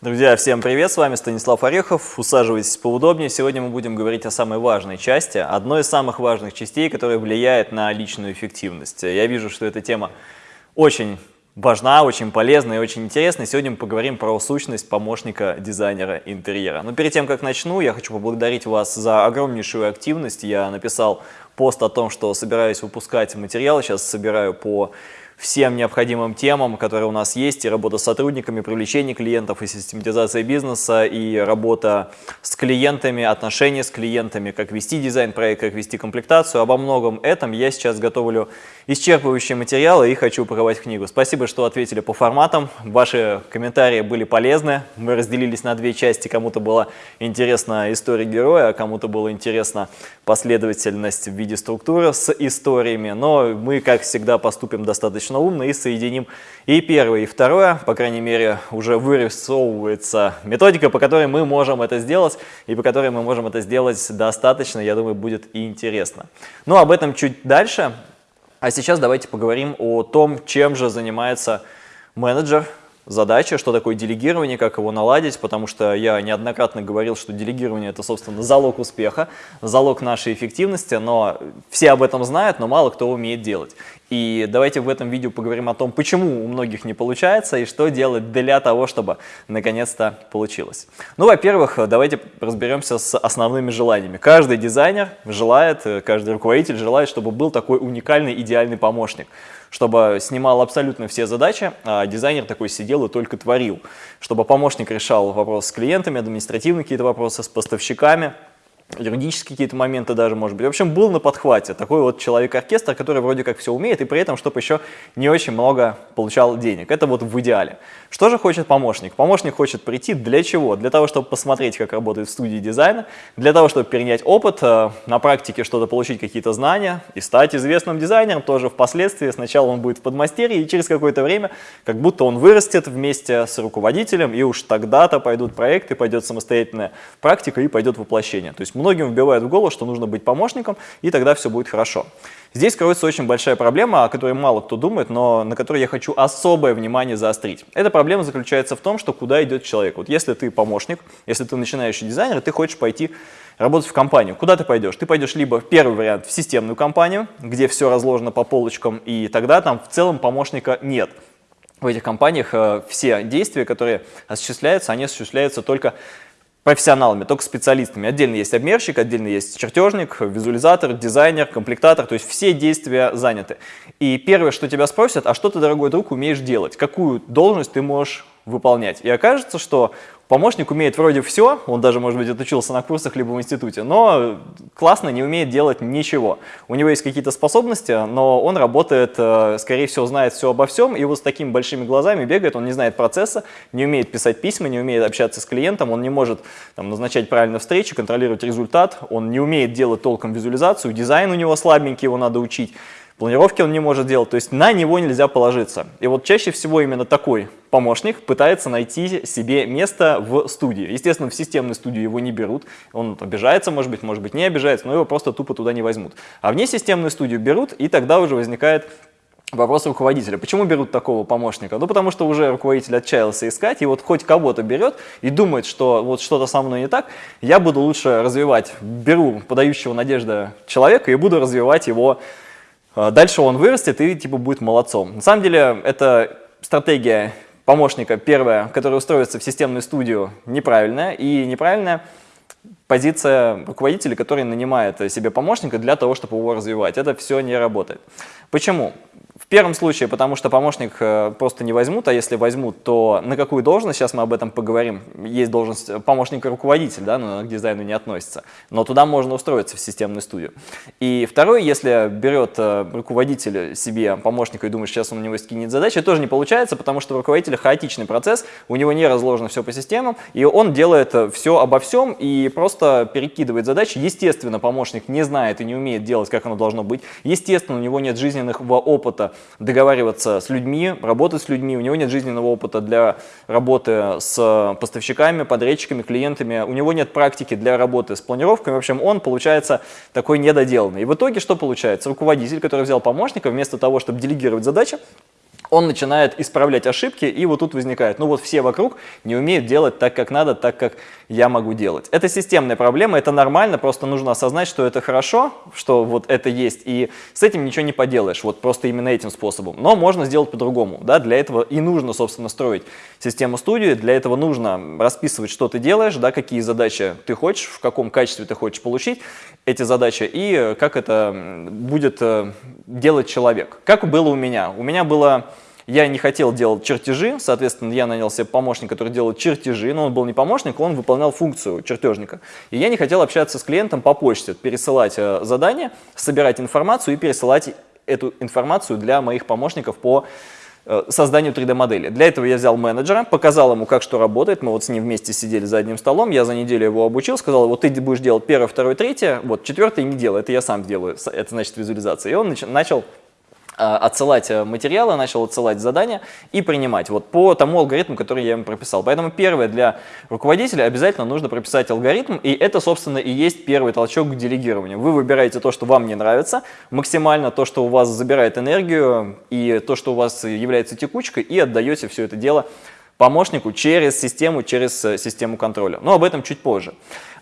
Друзья, всем привет! С вами Станислав Орехов. Усаживайтесь поудобнее. Сегодня мы будем говорить о самой важной части, одной из самых важных частей, которая влияет на личную эффективность. Я вижу, что эта тема очень важна, очень полезна и очень интересна. Сегодня мы поговорим про сущность помощника дизайнера интерьера. Но перед тем, как начну, я хочу поблагодарить вас за огромнейшую активность. Я написал пост о том, что собираюсь выпускать материал. Сейчас собираю по всем необходимым темам, которые у нас есть, и работа с сотрудниками, привлечение клиентов, и систематизация бизнеса, и работа с клиентами, отношения с клиентами, как вести дизайн-проект, как вести комплектацию. Обо многом этом я сейчас готовлю исчерпывающие материалы и хочу упаковать книгу. Спасибо, что ответили по форматам. Ваши комментарии были полезны. Мы разделились на две части. Кому-то была интересна история героя, а кому-то была интересна последовательность в виде структуры с историями. Но мы, как всегда, поступим достаточно достаточно умно и соединим и первое, и второе. По крайней мере, уже вырисовывается методика, по которой мы можем это сделать, и по которой мы можем это сделать достаточно, я думаю, будет интересно. Но об этом чуть дальше. А сейчас давайте поговорим о том, чем же занимается менеджер, задача, что такое делегирование, как его наладить, потому что я неоднократно говорил, что делегирование – это, собственно, залог успеха, залог нашей эффективности, но все об этом знают, но мало кто умеет делать. И давайте в этом видео поговорим о том, почему у многих не получается и что делать для того, чтобы наконец-то получилось. Ну, во-первых, давайте разберемся с основными желаниями. Каждый дизайнер желает, каждый руководитель желает, чтобы был такой уникальный, идеальный помощник чтобы снимал абсолютно все задачи, а дизайнер такой сидел и только творил, чтобы помощник решал вопросы с клиентами, административные какие-то вопросы с поставщиками, юридические какие-то моменты даже, может быть. В общем, был на подхвате такой вот человек-оркестр, который вроде как все умеет, и при этом, чтобы еще не очень много получал денег. Это вот в идеале. Что же хочет помощник? Помощник хочет прийти для чего? Для того, чтобы посмотреть, как работает в студии дизайна, для того, чтобы перенять опыт, э, на практике что-то получить, какие-то знания и стать известным дизайнером тоже впоследствии. Сначала он будет в подмастерье, и через какое-то время, как будто он вырастет вместе с руководителем, и уж тогда-то пойдут проекты, пойдет самостоятельная практика и пойдет воплощение. То есть Многим вбивают в голову, что нужно быть помощником, и тогда все будет хорошо. Здесь кроется очень большая проблема, о которой мало кто думает, но на которой я хочу особое внимание заострить. Эта проблема заключается в том, что куда идет человек. Вот если ты помощник, если ты начинающий дизайнер, ты хочешь пойти работать в компанию. Куда ты пойдешь? Ты пойдешь либо, первый вариант, в системную компанию, где все разложено по полочкам, и тогда там в целом помощника нет. В этих компаниях э, все действия, которые осуществляются, они осуществляются только профессионалами, только специалистами. Отдельно есть обмерщик, отдельно есть чертежник, визуализатор, дизайнер, комплектатор, то есть все действия заняты. И первое, что тебя спросят, а что ты, дорогой друг, умеешь делать? Какую должность ты можешь выполнять? И окажется, что Помощник умеет вроде все, он даже, может быть, отучился на курсах либо в институте, но классно не умеет делать ничего. У него есть какие-то способности, но он работает, э, скорее всего, знает все обо всем, и вот с такими большими глазами бегает, он не знает процесса, не умеет писать письма, не умеет общаться с клиентом, он не может там, назначать правильно встречи, контролировать результат, он не умеет делать толком визуализацию, дизайн у него слабенький, его надо учить. Планировки он не может делать, то есть на него нельзя положиться. И вот чаще всего именно такой помощник пытается найти себе место в студии. Естественно, в системную студию его не берут, он обижается, может быть, может быть не обижается, но его просто тупо туда не возьмут. А вне системную студию берут, и тогда уже возникает Вопрос руководителя. Почему берут такого помощника? Ну, потому что уже руководитель отчаялся искать, и вот хоть кого-то берет и думает, что вот что-то со мной не так, я буду лучше развивать, беру подающего надежды человека и буду развивать его дальше он вырастет и типа будет молодцом. На самом деле это стратегия помощника, первая, которая устроится в системную студию, неправильная. И неправильная позиция руководителя, который нанимает себе помощника для того, чтобы его развивать. Это все не работает. Почему? Первом случае, потому что помощник э, просто не возьмут, а если возьмут, то на какую должность, сейчас мы об этом поговорим, есть должность помощника руководителя, да, но к дизайну не относится, но туда можно устроиться в системную студию. И второе, если берет э, руководитель себе помощника и думает, сейчас он у него скинет задачи, тоже не получается, потому что у руководителя хаотичный процесс, у него не разложено все по системам, и он делает э, все обо всем и просто перекидывает задачи. Естественно, помощник не знает и не умеет делать, как оно должно быть. Естественно, у него нет жизненного опыта договариваться с людьми, работать с людьми, у него нет жизненного опыта для работы с поставщиками, подрядчиками, клиентами, у него нет практики для работы с планировками, в общем, он получается такой недоделанный. И в итоге что получается? Руководитель, который взял помощника, вместо того, чтобы делегировать задачи, он начинает исправлять ошибки, и вот тут возникает, ну вот все вокруг не умеют делать так, как надо, так, как я могу делать. Это системная проблема, это нормально, просто нужно осознать, что это хорошо, что вот это есть, и с этим ничего не поделаешь, вот просто именно этим способом. Но можно сделать по-другому, да, для этого и нужно, собственно, строить систему студии, для этого нужно расписывать, что ты делаешь, да, какие задачи ты хочешь, в каком качестве ты хочешь получить эти задачи, и как это будет э, делать человек. Как было у меня? У меня было я не хотел делать чертежи, соответственно, я нанял себе помощника, который делал чертежи, но он был не помощник, он выполнял функцию чертежника. И я не хотел общаться с клиентом по почте, пересылать э, задания, собирать информацию и пересылать эту информацию для моих помощников по э, созданию 3D-модели. Для этого я взял менеджера, показал ему, как что работает, мы вот с ним вместе сидели за одним столом, я за неделю его обучил, сказал, вот ты будешь делать первое, второе, третье, вот четвертое не делай, это я сам делаю, это значит визуализация. И он начал отсылать э, материалы, начал отсылать задания и принимать вот по тому алгоритму, который я ему прописал. Поэтому первое для руководителя обязательно нужно прописать алгоритм, и это, собственно, и есть первый толчок к делегированию. Вы выбираете то, что вам не нравится, максимально то, что у вас забирает энергию, и то, что у вас является текучкой, и отдаете все это дело помощнику через систему, через э, систему контроля. Но об этом чуть позже.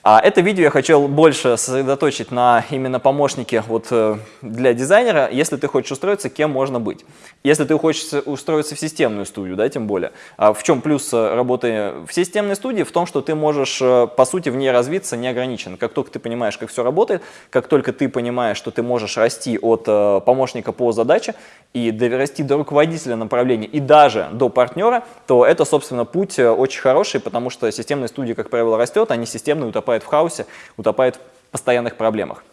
А это видео я хотел больше сосредоточить на именно помощнике вот, э, для дизайнера, если ты хочешь устроиться, кем можно быть. Если ты хочешь устроиться в системную студию, да, тем более. А в чем плюс э, работы в системной студии? В том, что ты можешь, по сути, в ней развиться неограниченно. Как только ты понимаешь, как все работает, как только ты понимаешь, что ты можешь расти от помощника по задаче и дорасти до руководителя направления и даже до партнера, то это, собственно, путь очень хороший, потому что системная студия, как правило, растет, не системная утопает утопает в хаосе, утопает в постоянных проблемах.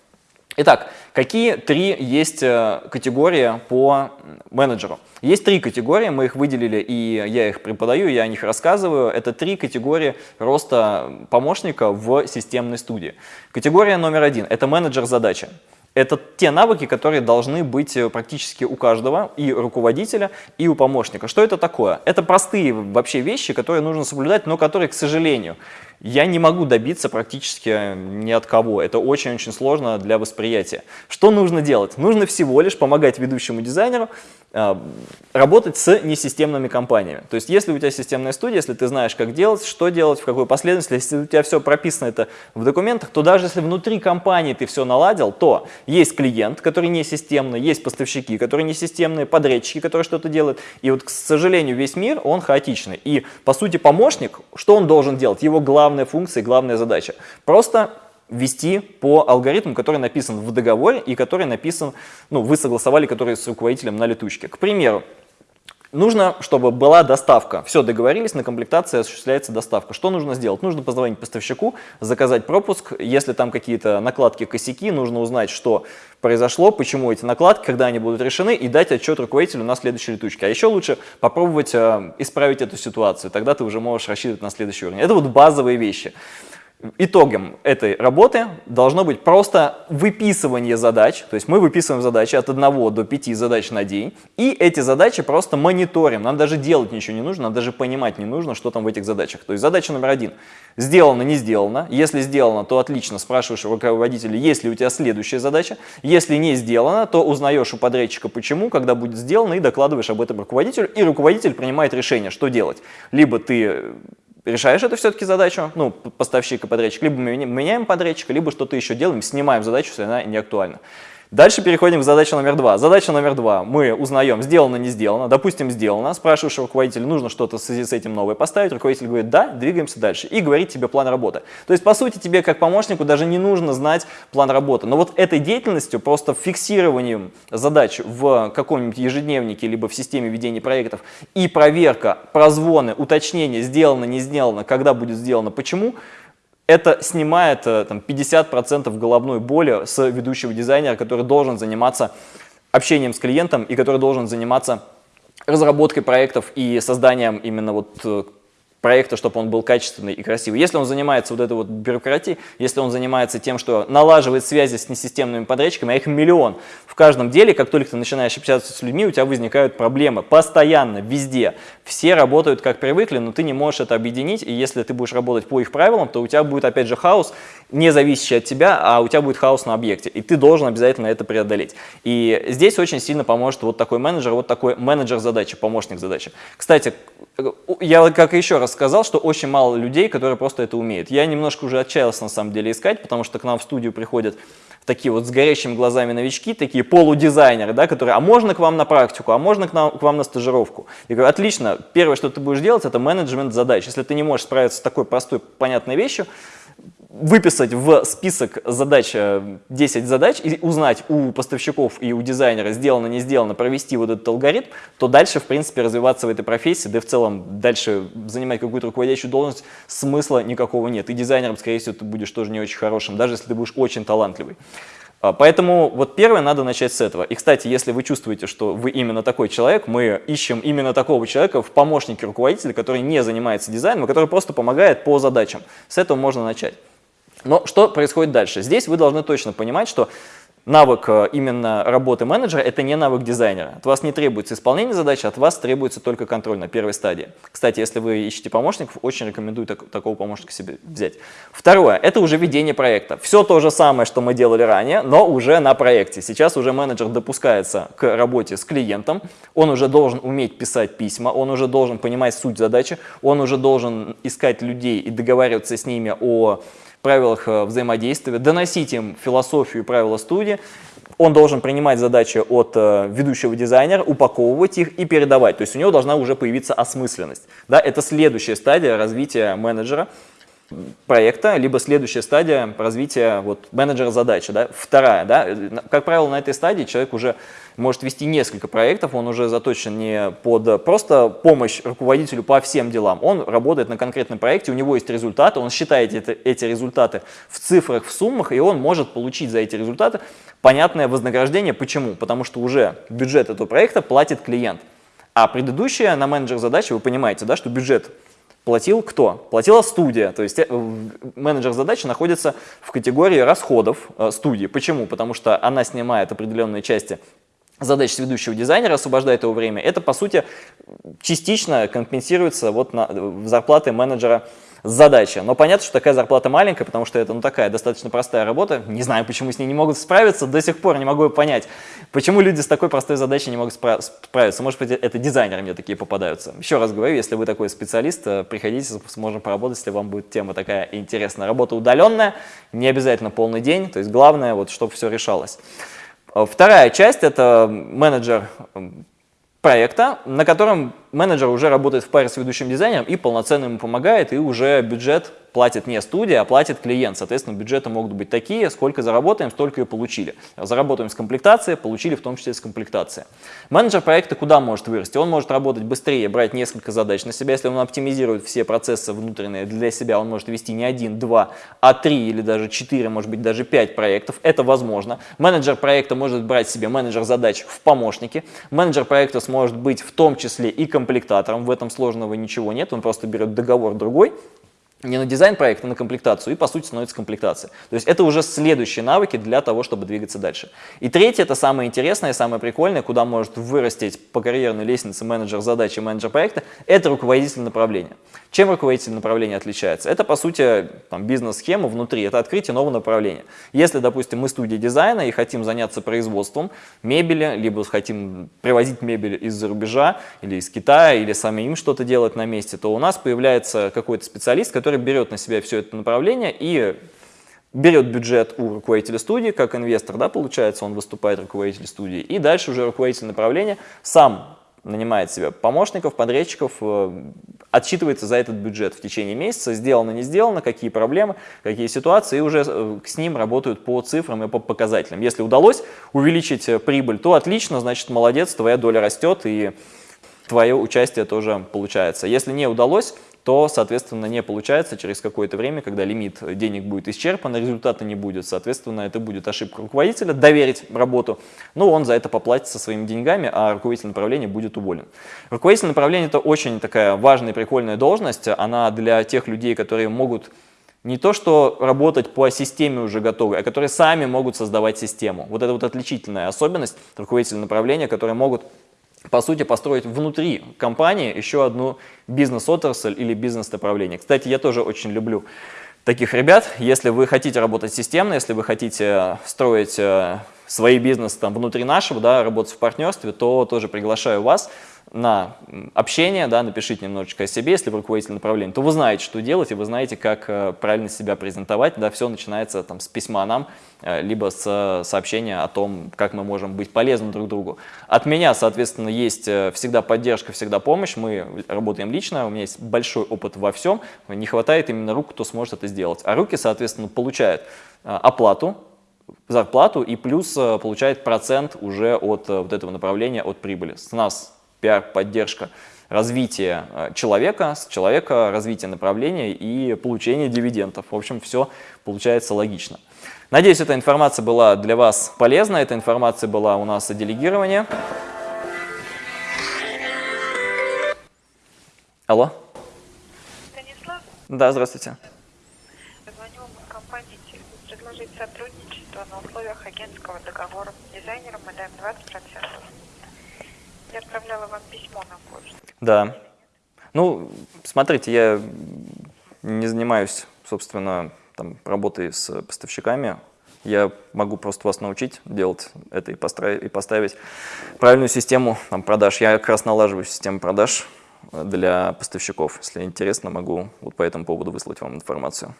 Итак, какие три есть э, категории по менеджеру? Есть три категории, мы их выделили, и я их преподаю, я о них рассказываю. Это три категории роста помощника в системной студии. Категория номер один – это менеджер задачи. Это те навыки, которые должны быть э, практически у каждого, и руководителя, и у помощника. Что это такое? Это простые вообще вещи, которые нужно соблюдать, но которые, к сожалению, я не могу добиться практически ни от кого. Это очень-очень сложно для восприятия. Что нужно делать? Нужно всего лишь помогать ведущему дизайнеру э, работать с несистемными компаниями. То есть, если у тебя системная студия, если ты знаешь, как делать, что делать, в какой последовательности, если у тебя все прописано это в документах, то даже если внутри компании ты все наладил, то есть клиент, который не системный, есть поставщики, которые не системные, подрядчики, которые что-то делают. И вот, к сожалению, весь мир, он хаотичный. И, по сути, помощник, что он должен делать? Его главное главная функция главная задача. Просто вести по алгоритму, который написан в договоре и который написан, ну, вы согласовали, который с руководителем на летучке. К примеру, Нужно, чтобы была доставка. Все, договорились, на комплектации осуществляется доставка. Что нужно сделать? Нужно позвонить поставщику, заказать пропуск. Если там какие-то накладки, косяки, нужно узнать, что произошло, почему эти накладки, когда они будут решены, и дать отчет руководителю на следующей летучке. А еще лучше попробовать э, исправить эту ситуацию. Тогда ты уже можешь рассчитывать на следующий уровень. Это вот базовые вещи. Итогом этой работы должно быть просто выписывание задач, то есть мы выписываем задачи от 1 до 5 задач на день, и эти задачи просто мониторим, нам даже делать ничего не нужно, нам даже понимать не нужно, что там в этих задачах. То есть задача номер один – сделано, не сделано, если сделано, то отлично, спрашиваешь руководителя, есть ли у тебя следующая задача, если не сделано, то узнаешь у подрядчика почему, когда будет сделано, и докладываешь об этом руководителю, и руководитель принимает решение, что делать. Либо ты решаешь эту все-таки задачу, ну, поставщик и подрядчик, либо мы меняем подрядчика, либо что-то еще делаем, снимаем задачу, если она не актуальна. Дальше переходим к задаче номер два. Задача номер два. Мы узнаем, сделано, не сделано. Допустим, сделано. Спрашиваешь руководителя, нужно что-то с этим новое поставить. Руководитель говорит, да, двигаемся дальше. И говорит тебе план работы. То есть, по сути, тебе как помощнику даже не нужно знать план работы. Но вот этой деятельностью, просто фиксированием задач в каком-нибудь ежедневнике, либо в системе ведения проектов и проверка, прозвоны, уточнения, сделано, не сделано, когда будет сделано, почему – это снимает э, там, 50% головной боли с ведущего дизайнера, который должен заниматься общением с клиентом и который должен заниматься разработкой проектов и созданием именно вот э, проекта, чтобы он был качественный и красивый. Если он занимается вот этой вот бюрократией, если он занимается тем, что налаживает связи с несистемными подрядчиками, а их миллион в каждом деле, как только ты начинаешь общаться с людьми, у тебя возникают проблемы постоянно, везде. Все работают как привыкли, но ты не можешь это объединить, и если ты будешь работать по их правилам, то у тебя будет опять же хаос, не зависящий от тебя, а у тебя будет хаос на объекте, и ты должен обязательно это преодолеть. И здесь очень сильно поможет вот такой менеджер, вот такой менеджер задачи, помощник задачи. Кстати, я как еще раз сказал, что очень мало людей, которые просто это умеют. Я немножко уже отчаялся на самом деле искать, потому что к нам в студию приходят такие вот с горящими глазами новички, такие полудизайнеры, да, которые, а можно к вам на практику, а можно к, нам, к вам на стажировку. Я говорю, отлично, первое, что ты будешь делать, это менеджмент задач. Если ты не можешь справиться с такой простой, понятной вещью, выписать в список задач 10 э, задач и узнать у поставщиков и у дизайнера, сделано, не сделано, провести вот этот алгоритм, то дальше, в принципе, развиваться в этой профессии, да и в целом дальше занимать какую-то руководящую должность, смысла никакого нет. И дизайнером, скорее всего, ты будешь тоже не очень хорошим, даже если ты будешь очень талантливый. А, поэтому вот первое надо начать с этого. И, кстати, если вы чувствуете, что вы именно такой человек, мы ищем именно такого человека в помощнике руководителя, который не занимается дизайном, а который просто помогает по задачам. С этого можно начать. Но что происходит дальше? Здесь вы должны точно понимать, что навык э, именно работы менеджера – это не навык дизайнера. От вас не требуется исполнение задачи, от вас требуется только контроль на первой стадии. Кстати, если вы ищете помощников, очень рекомендую так, такого помощника себе взять. Второе – это уже ведение проекта. Все то же самое, что мы делали ранее, но уже на проекте. Сейчас уже менеджер допускается к работе с клиентом, он уже должен уметь писать письма, он уже должен понимать суть задачи, он уже должен искать людей и договариваться с ними о правилах э, взаимодействия, доносить им философию и правила студии. Он должен принимать задачи от э, ведущего дизайнера, упаковывать их и передавать. То есть у него должна уже появиться осмысленность. Да, это следующая стадия развития менеджера проекта, либо следующая стадия развития вот, менеджера задачи. Да? Вторая, да? как правило, на этой стадии человек уже может вести несколько проектов, он уже заточен не под просто помощь руководителю по всем делам, он работает на конкретном проекте, у него есть результаты, он считает это, эти результаты в цифрах, в суммах, и он может получить за эти результаты понятное вознаграждение. Почему? Потому что уже бюджет этого проекта платит клиент. А предыдущая на менеджер задачи, вы понимаете, да, что бюджет платил кто? Платила студия, то есть э, менеджер задачи находится в категории расходов э, студии. Почему? Потому что она снимает определенные части задач с ведущего дизайнера, освобождает его время. Это, по сути, частично компенсируется вот на, в зарплаты менеджера задача. Но понятно, что такая зарплата маленькая, потому что это ну, такая достаточно простая работа. Не знаю, почему с ней не могут справиться, до сих пор не могу понять, почему люди с такой простой задачей не могут справиться. Может быть, это дизайнеры мне такие попадаются. Еще раз говорю, если вы такой специалист, э, приходите, сможем поработать, если вам будет тема такая интересная. Работа удаленная, не обязательно полный день, то есть главное, вот, чтобы все решалось. Э, вторая часть – это менеджер проекта, на котором менеджер уже работает в паре с ведущим дизайнером и полноценно ему помогает, и уже бюджет платит не студия, а платит клиент. Соответственно, бюджеты могут быть такие, сколько заработаем, столько и получили. Заработаем с комплектацией, получили в том числе с комплектацией. Менеджер проекта куда может вырасти? Он может работать быстрее, брать несколько задач на себя. Если он оптимизирует все процессы внутренние для себя, он может вести не один, два, а три или даже четыре, может быть даже пять проектов. Это возможно. Менеджер проекта может брать себе менеджер задач в помощники. Менеджер проекта сможет быть в том числе и комплектатором, в этом сложного ничего нет, он просто берет договор другой, не на дизайн проекта, а на комплектацию, и по сути становится комплектация. То есть это уже следующие навыки для того, чтобы двигаться дальше. И третье, это самое интересное, самое прикольное, куда может вырастить по карьерной лестнице менеджер задачи, менеджер проекта, это руководитель направления. Чем руководитель направления отличается? Это, по сути, бизнес-схема внутри, это открытие нового направления. Если, допустим, мы студия дизайна и хотим заняться производством мебели, либо хотим привозить мебель из-за рубежа, или из Китая, или сами им что-то делать на месте, то у нас появляется какой-то специалист, который берет на себя все это направление и берет бюджет у руководителя студии, как инвестор, да, получается, он выступает руководитель студии, и дальше уже руководитель направления сам нанимает себе помощников, подрядчиков, э, отчитывается за этот бюджет в течение месяца, сделано, не сделано, какие проблемы, какие ситуации, и уже э, с ним работают по цифрам и по показателям. Если удалось увеличить э, прибыль, то отлично, значит, молодец, твоя доля растет, и твое участие тоже получается. Если не удалось, то, соответственно, не получается через какое-то время, когда лимит денег будет исчерпан, результата не будет, соответственно, это будет ошибка руководителя, доверить работу, но он за это поплатится своими деньгами, а руководитель направления будет уволен. Руководитель направления – это очень такая важная прикольная должность, она для тех людей, которые могут не то, что работать по системе уже готовой, а которые сами могут создавать систему. Вот это вот отличительная особенность руководителей направления, которые могут по сути, построить внутри компании еще одну бизнес-отрасль или бизнес-направление. Кстати, я тоже очень люблю таких ребят. Если вы хотите работать системно, если вы хотите строить э, свои бизнесы там внутри нашего, да, работать в партнерстве, то тоже приглашаю вас на общение, да, напишите немножечко о себе, если вы руководитель направления, то вы знаете, что делать, и вы знаете, как э, правильно себя презентовать. Да, все начинается там, с письма нам, э, либо с сообщения о том, как мы можем быть полезны друг другу. От меня, соответственно, есть э, всегда поддержка, всегда помощь. Мы работаем лично, у меня есть большой опыт во всем. Не хватает именно рук, кто сможет это сделать. А руки, соответственно, получают оплату, зарплату и плюс получает процент уже от вот этого направления, от прибыли. С нас пиар-поддержка развития э, человека, с человека развитие направления и получение дивидендов. В общем, все получается логично. Надеюсь, эта информация была для вас полезна. Эта информация была у нас о делегировании. Алло? Станислав? Да, здравствуйте. Звоню компании предложить сотрудничество на условиях агентского договора. Дизайнерам мы даем 20%. Я отправляла вам письмо на почту. Да. Ну, смотрите, я не занимаюсь, собственно, там, работой с поставщиками. Я могу просто вас научить делать это и, и поставить правильную систему там, продаж. Я как раз налаживаю систему продаж для поставщиков. Если интересно, могу вот по этому поводу выслать вам информацию.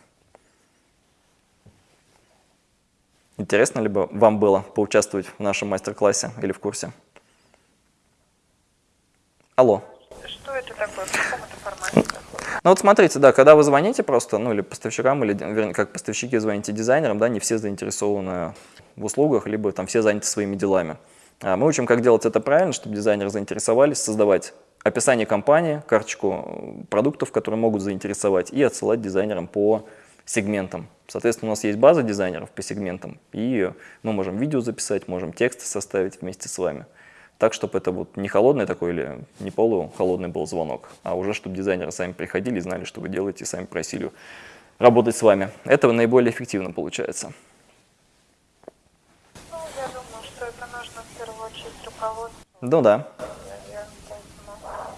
Интересно ли бы вам было поучаствовать в нашем мастер-классе или в курсе? Алло. Что это такое? В каком это формате? Ну вот смотрите, да, когда вы звоните просто, ну или поставщикам, или вернее, как поставщики звоните дизайнерам, да, не все заинтересованы в услугах, либо там все заняты своими делами. А мы учим, как делать это правильно, чтобы дизайнеры заинтересовались, создавать описание компании, карточку продуктов, которые могут заинтересовать, и отсылать дизайнерам по сегментам. Соответственно, у нас есть база дизайнеров по сегментам, и мы можем видео записать, можем тексты составить вместе с вами так, чтобы это вот не холодный такой или не полухолодный был звонок, а уже чтобы дизайнеры сами приходили и знали, что вы делаете, и сами просили работать с вами. Это наиболее эффективно получается. Ну, я думаю, что это нужно в первую очередь руководству. Ну да. Я, я, поэтому...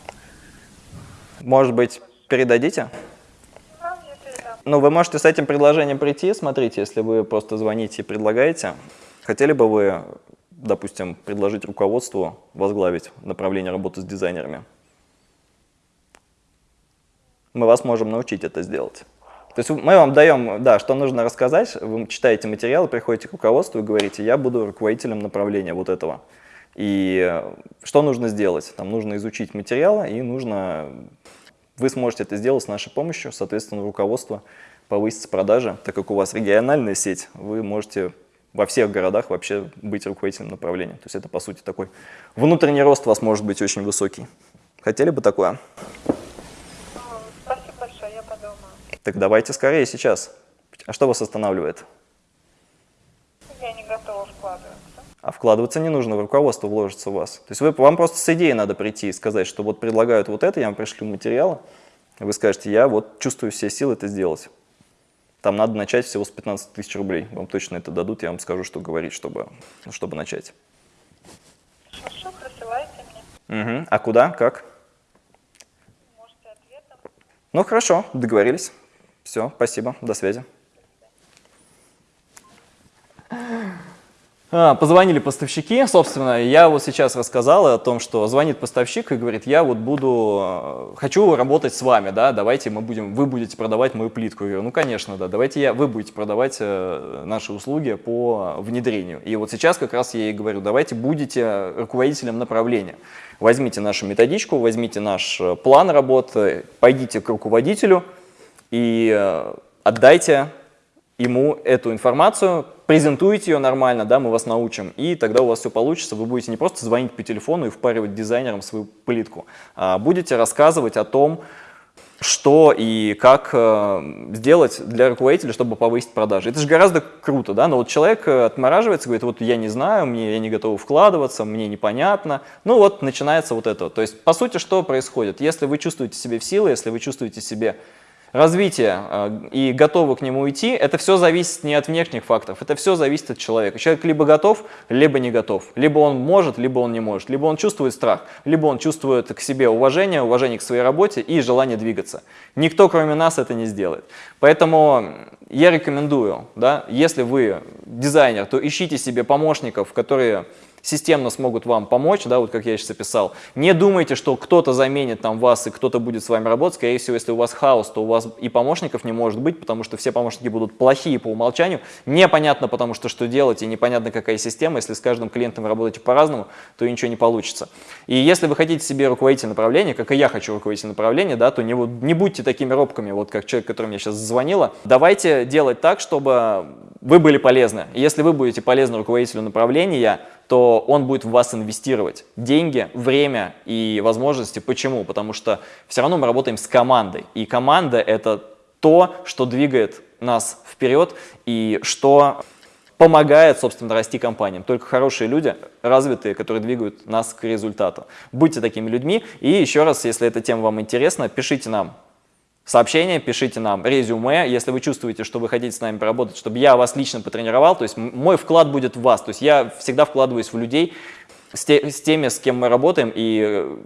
Может быть, передадите? Да. Ну, вы можете с этим предложением прийти, смотрите, если вы просто звоните и предлагаете. Хотели бы вы допустим, предложить руководству возглавить направление работы с дизайнерами. Мы вас можем научить это сделать. То есть мы вам даем, да, что нужно рассказать, вы читаете материалы, приходите к руководству и говорите, я буду руководителем направления вот этого. И что нужно сделать? Там нужно изучить материалы и нужно, вы сможете это сделать с нашей помощью, соответственно, руководство повысится продажи, так как у вас региональная сеть, вы можете во всех городах вообще быть руководителем направления. То есть это, по сути, такой внутренний рост у вас может быть очень высокий. Хотели бы такое? Спасибо большое, я подумаю. Так давайте скорее сейчас. А что вас останавливает? Я не готова вкладываться. А вкладываться не нужно, в руководство вложится у вас. То есть вы, вам просто с идеей надо прийти и сказать, что вот предлагают вот это, я вам пришлю материалы, вы скажете, я вот чувствую все силы это сделать. Там надо начать всего с 15 тысяч рублей. Вам точно это дадут, я вам скажу, что говорить, чтобы, чтобы начать. Хорошо, присылайте мне. Угу. А куда, как? Можете ответом. Ну хорошо, договорились. Все, спасибо, до связи. Позвонили поставщики, собственно, я вот сейчас рассказал о том, что звонит поставщик и говорит, я вот буду, э, хочу работать с вами, да, давайте мы будем, вы будете продавать мою плитку. Я говорю, ну, конечно, да, давайте я, вы будете продавать э, наши услуги по внедрению. И вот сейчас как раз я ей говорю, давайте будете руководителем направления. Возьмите нашу методичку, возьмите наш э, план работы, пойдите к руководителю и отдайте ему эту информацию, презентуйте ее нормально, да, мы вас научим, и тогда у вас все получится, вы будете не просто звонить по телефону и впаривать дизайнерам свою плитку, а будете рассказывать о том, что и как э, сделать для руководителя, чтобы повысить продажи. Это же гораздо круто, да, но вот человек э, отмораживается, говорит, вот я не знаю, мне, я не готов вкладываться, мне непонятно. Ну вот начинается вот это. То есть, по сути, что происходит? Если вы чувствуете себе в силы, если вы чувствуете себе развитие э, и готовы к нему идти, это все зависит не от внешних факторов, это все зависит от человека. Человек либо готов, либо не готов. Либо он может, либо он не может. Либо он чувствует страх, либо он чувствует к себе уважение, уважение к своей работе и желание двигаться. Никто, кроме нас, это не сделает. Поэтому я рекомендую, да, если вы дизайнер, то ищите себе помощников, которые системно смогут вам помочь, да, вот как я сейчас описал. Не думайте, что кто-то заменит там вас и кто-то будет с вами работать. Скорее всего, если у вас хаос, то у вас и помощников не может быть, потому что все помощники будут плохие по умолчанию. Непонятно, потому что что делать, и непонятно, какая система. Если с каждым клиентом работаете по-разному, то ничего не получится. И если вы хотите себе руководитель направления, как и я хочу руководитель направления, да, то не, не будьте такими робками, вот как человек, который мне сейчас звонила. Давайте делать так, чтобы вы были полезны. если вы будете полезны руководителю направления, то он будет в вас инвестировать деньги, время и возможности. Почему? Потому что все равно мы работаем с командой. И команда – это то, что двигает нас вперед и что помогает, собственно, расти компаниям. Только хорошие люди, развитые, которые двигают нас к результату. Будьте такими людьми. И еще раз, если эта тема вам интересна, пишите нам сообщение, пишите нам резюме, если вы чувствуете, что вы хотите с нами поработать, чтобы я вас лично потренировал, то есть мой вклад будет в вас, то есть я всегда вкладываюсь в людей, с, те, с теми, с кем мы работаем, и э,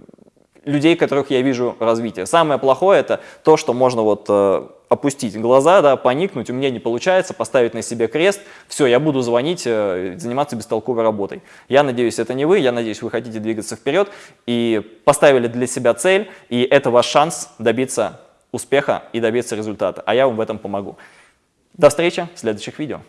людей, которых я вижу развитие. Самое плохое это то, что можно вот э, опустить глаза, да, поникнуть, у меня не получается, поставить на себе крест, все, я буду звонить, э, заниматься бестолковой работой. Я надеюсь, это не вы, я надеюсь, вы хотите двигаться вперед и поставили для себя цель, и это ваш шанс добиться успеха и добиться результата, а я вам в этом помогу. До встречи в следующих видео.